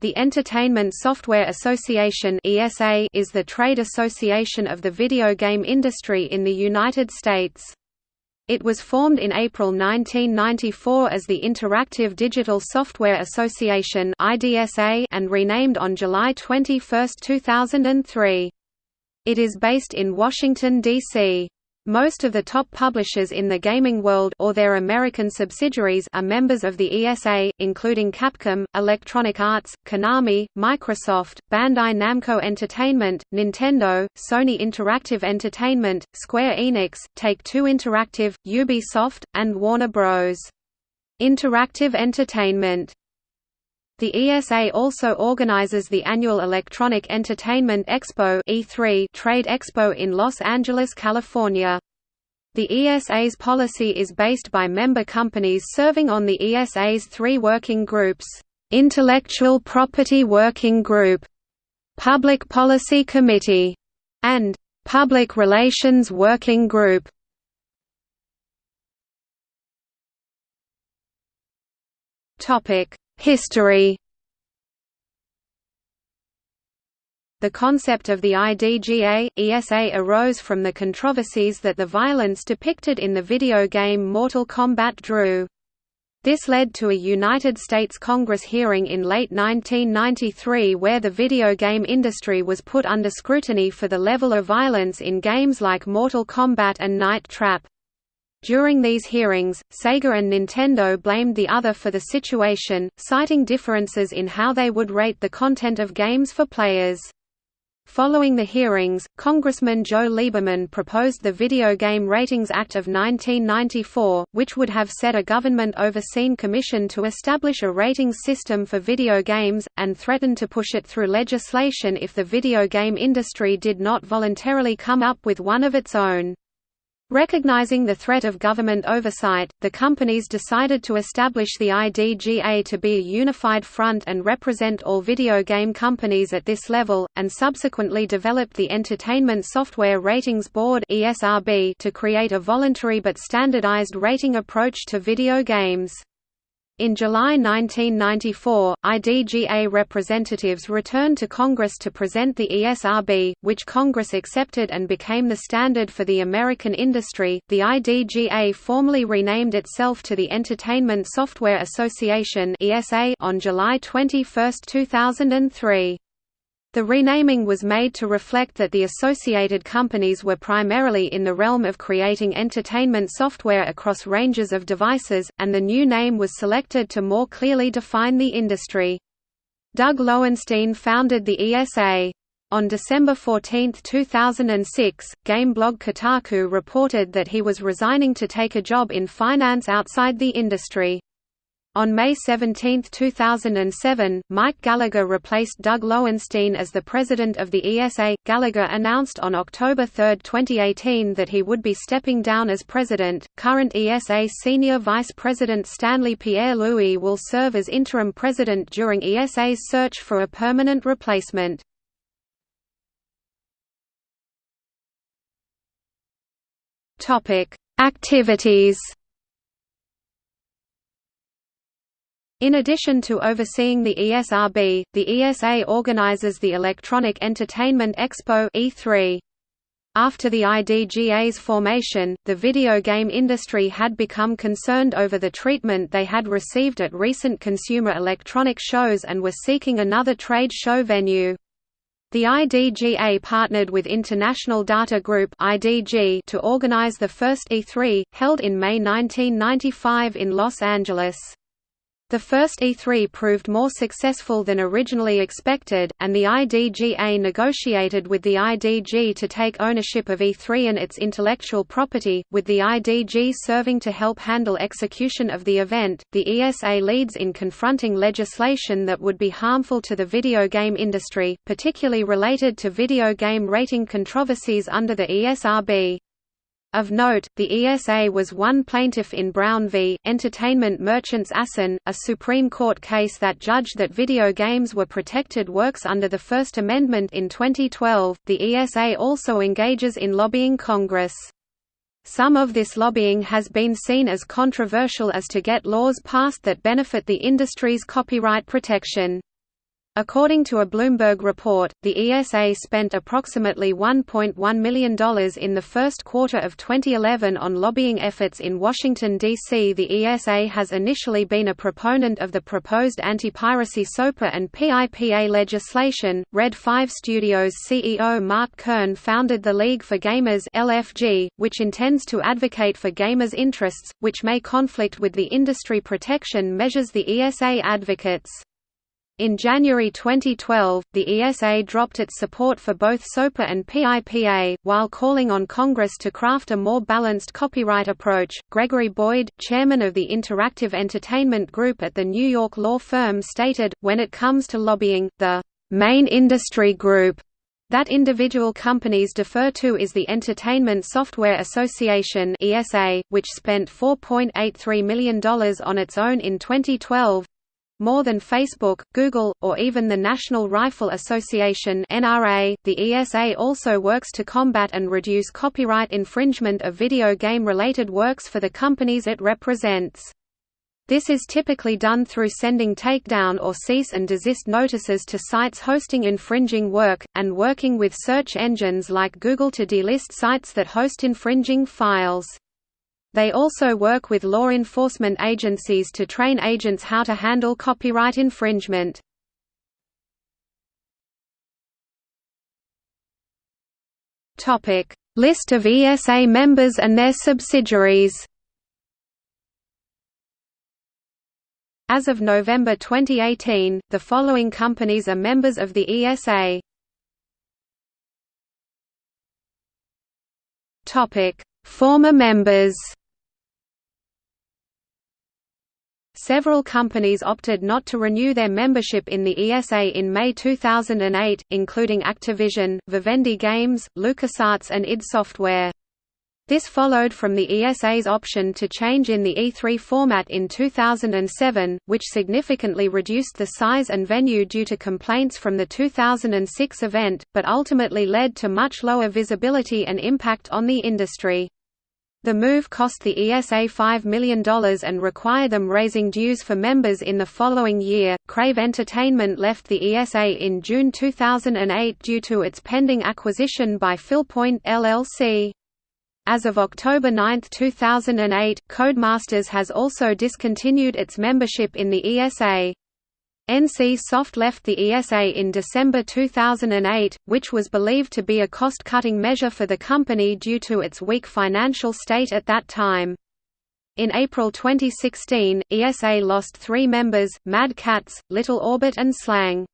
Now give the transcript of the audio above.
The Entertainment Software Association (ESA) is the trade association of the video game industry in the United States. It was formed in April 1994 as the Interactive Digital Software Association (IDSA) and renamed on July 21, 2003. It is based in Washington D.C. Most of the top publishers in the gaming world or their American subsidiaries are members of the ESA, including Capcom, Electronic Arts, Konami, Microsoft, Bandai Namco Entertainment, Nintendo, Sony Interactive Entertainment, Square Enix, Take-Two Interactive, Ubisoft, and Warner Bros. Interactive Entertainment the ESA also organizes the annual Electronic Entertainment Expo E3 trade expo in Los Angeles, California. The ESA's policy is based by member companies serving on the ESA's three working groups, Intellectual Property Working Group, Public Policy Committee, and Public Relations Working Group. Topic History The concept of the IDGA, ESA arose from the controversies that the violence depicted in the video game Mortal Kombat drew. This led to a United States Congress hearing in late 1993 where the video game industry was put under scrutiny for the level of violence in games like Mortal Kombat and Night Trap. During these hearings, Sega and Nintendo blamed the other for the situation, citing differences in how they would rate the content of games for players. Following the hearings, Congressman Joe Lieberman proposed the Video Game Ratings Act of 1994, which would have set a government-overseen commission to establish a ratings system for video games, and threatened to push it through legislation if the video game industry did not voluntarily come up with one of its own. Recognizing the threat of government oversight, the companies decided to establish the IDGA to be a unified front and represent all video game companies at this level, and subsequently developed the Entertainment Software Ratings Board to create a voluntary but standardized rating approach to video games. In July 1994, IDGA representatives returned to Congress to present the ESRB, which Congress accepted and became the standard for the American industry. The IDGA formally renamed itself to the Entertainment Software Association (ESA) on July 21, 2003. The renaming was made to reflect that the associated companies were primarily in the realm of creating entertainment software across ranges of devices, and the new name was selected to more clearly define the industry. Doug Lowenstein founded the ESA. On December 14, 2006, game blog Kotaku reported that he was resigning to take a job in finance outside the industry. On May 17, 2007, Mike Gallagher replaced Doug Lowenstein as the president of the ESA. Gallagher announced on October 3, 2018 that he would be stepping down as president. Current ESA senior vice president Stanley Pierre Louis will serve as interim president during ESA's search for a permanent replacement. Topic: Activities In addition to overseeing the ESRB, the ESA organizes the Electronic Entertainment Expo E3. After the IDGA's formation, the video game industry had become concerned over the treatment they had received at recent consumer electronic shows and were seeking another trade show venue. The IDGA partnered with International Data Group to organize the first E3, held in May 1995 in Los Angeles. The first E3 proved more successful than originally expected, and the IDGA negotiated with the IDG to take ownership of E3 and its intellectual property, with the IDG serving to help handle execution of the event. The ESA leads in confronting legislation that would be harmful to the video game industry, particularly related to video game rating controversies under the ESRB. Of note, the ESA was one plaintiff in Brown v. Entertainment Merchants Assen, a Supreme Court case that judged that video games were protected works under the First Amendment in 2012. The ESA also engages in lobbying Congress. Some of this lobbying has been seen as controversial as to get laws passed that benefit the industry's copyright protection. According to a Bloomberg report, the ESA spent approximately $1.1 million in the first quarter of 2011 on lobbying efforts in Washington, D.C. The ESA has initially been a proponent of the proposed anti-piracy SOPA and PIPA legislation. Red 5 Studios CEO Mark Kern founded the League for Gamers LFG, which intends to advocate for gamers' interests, which may conflict with the industry protection measures the ESA advocates. In January 2012, the ESA dropped its support for both SOPA and PIPA, while calling on Congress to craft a more balanced copyright approach. Gregory Boyd, chairman of the Interactive Entertainment Group at the New York law firm, stated When it comes to lobbying, the main industry group that individual companies defer to is the Entertainment Software Association (ESA), which spent $4.83 million on its own in 2012, more than Facebook, Google, or even the National Rifle Association (NRA), the ESA also works to combat and reduce copyright infringement of video game-related works for the companies it represents. This is typically done through sending takedown or cease and desist notices to sites hosting infringing work, and working with search engines like Google to delist sites that host infringing files. They also work with law enforcement agencies to train agents how to handle copyright infringement. List of ESA members and their subsidiaries As of November 2018, the following companies are members of the ESA. Former members Several companies opted not to renew their membership in the ESA in May 2008, including Activision, Vivendi Games, LucasArts and id Software. This followed from the ESA's option to change in the E3 format in 2007, which significantly reduced the size and venue due to complaints from the 2006 event, but ultimately led to much lower visibility and impact on the industry. The move cost the ESA $5 million and required them raising dues for members in the following year. Crave Entertainment left the ESA in June 2008 due to its pending acquisition by PhilPoint LLC. As of October 9, 2008, Codemasters has also discontinued its membership in the ESA. NC Soft left the ESA in December 2008, which was believed to be a cost-cutting measure for the company due to its weak financial state at that time. In April 2016, ESA lost three members, Mad Catz, Little Orbit and Slang.